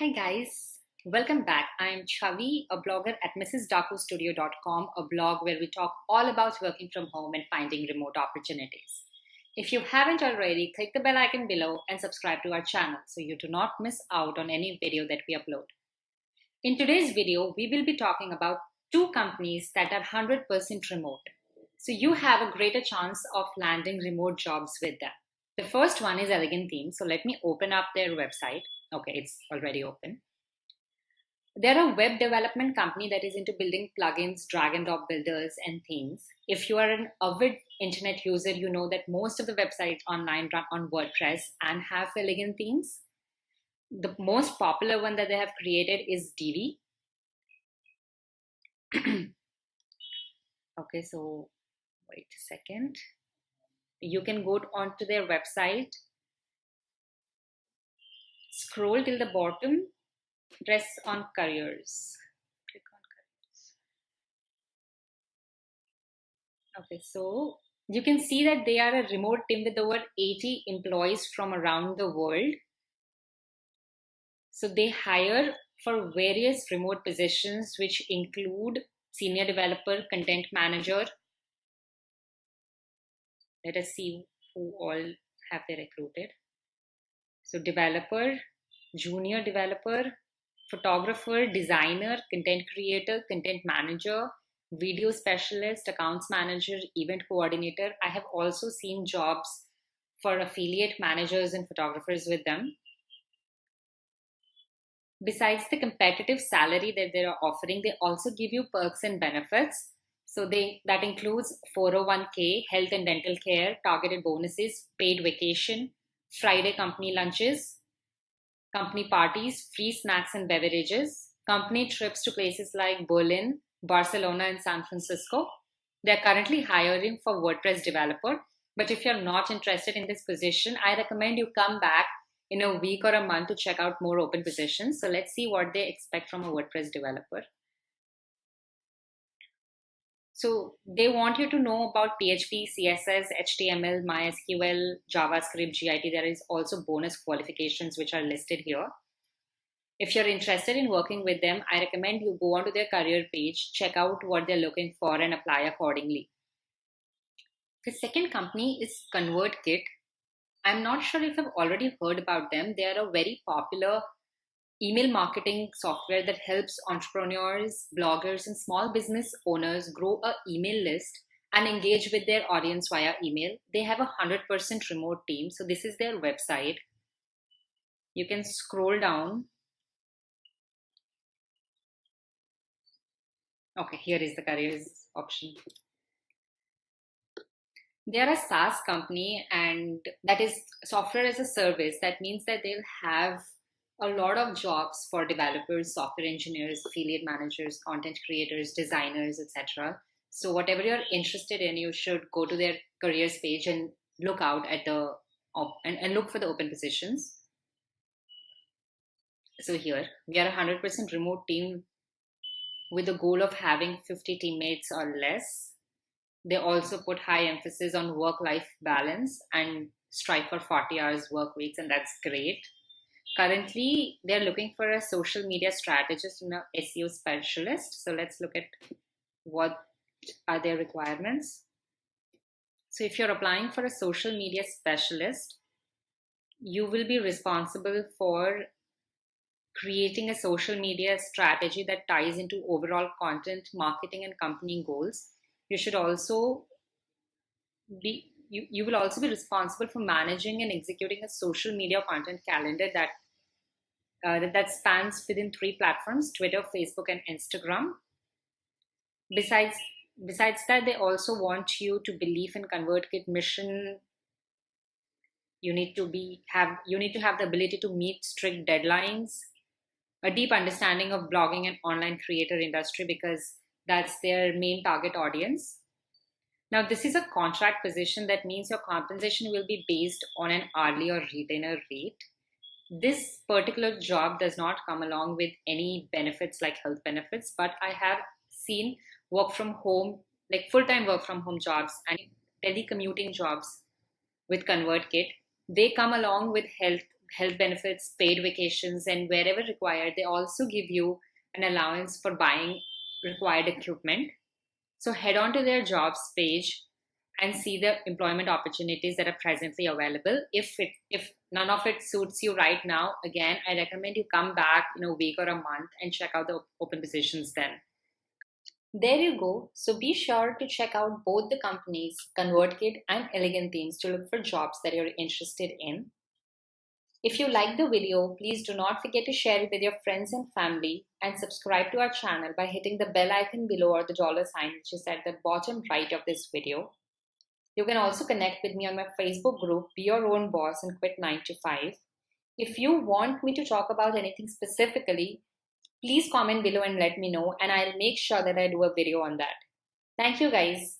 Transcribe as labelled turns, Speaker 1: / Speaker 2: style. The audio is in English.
Speaker 1: Hi guys, welcome back. I am Chavi, a blogger at mrsdakustudio.com, a blog where we talk all about working from home and finding remote opportunities. If you haven't already, click the bell icon below and subscribe to our channel so you do not miss out on any video that we upload. In today's video, we will be talking about two companies that are 100% remote. So you have a greater chance of landing remote jobs with them. The first one is Elegant Themes. So let me open up their website. Okay, it's already open. They're a web development company that is into building plugins, drag and drop builders, and themes. If you are an avid internet user, you know that most of the websites online run on WordPress and have elegant themes. The most popular one that they have created is Divi. okay, so wait a second. You can go onto their website Scroll till the bottom, press on careers. Click on careers. Okay, so you can see that they are a remote team with over 80 employees from around the world. So they hire for various remote positions, which include senior developer, content manager. Let us see who all have they recruited. So developer, junior developer, photographer, designer, content creator, content manager, video specialist, accounts manager, event coordinator. I have also seen jobs for affiliate managers and photographers with them. Besides the competitive salary that they're offering, they also give you perks and benefits. So they that includes 401k, health and dental care, targeted bonuses, paid vacation, Friday company lunches, company parties, free snacks and beverages, company trips to places like Berlin, Barcelona, and San Francisco. They're currently hiring for WordPress developer. But if you're not interested in this position, I recommend you come back in a week or a month to check out more open positions. So let's see what they expect from a WordPress developer. So they want you to know about PHP, CSS, HTML, MySQL, JavaScript, GIT. There is also bonus qualifications which are listed here. If you're interested in working with them, I recommend you go onto their career page, check out what they're looking for and apply accordingly. The second company is ConvertKit. I'm not sure if I've already heard about them. They are a very popular email marketing software that helps entrepreneurs, bloggers, and small business owners grow a email list and engage with their audience via email. They have a 100% remote team. So this is their website. You can scroll down. Okay, here is the careers option. They are a SaaS company and that is software as a service. That means that they'll have a lot of jobs for developers, software engineers, affiliate managers, content creators, designers, etc. So whatever you're interested in, you should go to their careers page and look out at the and, and look for the open positions. So here we are a 100% remote team with the goal of having 50 teammates or less. They also put high emphasis on work-life balance and strive for 40 hours work weeks, and that's great currently they're looking for a social media strategist and a SEO specialist. So let's look at what are their requirements. So if you're applying for a social media specialist, you will be responsible for creating a social media strategy that ties into overall content marketing and company goals. You should also be you, you will also be responsible for managing and executing a social media content calendar that uh, that, that spans within three platforms Twitter, Facebook, and Instagram. Besides, besides that, they also want you to believe in ConvertKit mission. You need to be have you need to have the ability to meet strict deadlines, a deep understanding of blogging and online creator industry because that's their main target audience. Now, this is a contract position that means your compensation will be based on an hourly or retainer rate this particular job does not come along with any benefits like health benefits, but I have seen work from home, like full time work from home jobs and telecommuting jobs with ConvertKit. They come along with health health benefits, paid vacations, and wherever required, they also give you an allowance for buying required equipment. So head on to their jobs page and see the employment opportunities that are presently available. If it if none of it suits you right now, again, I recommend you come back in a week or a month and check out the open positions then. There you go. So be sure to check out both the companies, ConvertKit and Elegant Themes to look for jobs that you're interested in. If you like the video, please do not forget to share it with your friends and family and subscribe to our channel by hitting the bell icon below or the dollar sign which is at the bottom right of this video. You can also connect with me on my Facebook group, Be Your Own Boss and Quit 9 to 5. If you want me to talk about anything specifically, please comment below and let me know and I'll make sure that I do a video on that. Thank you guys.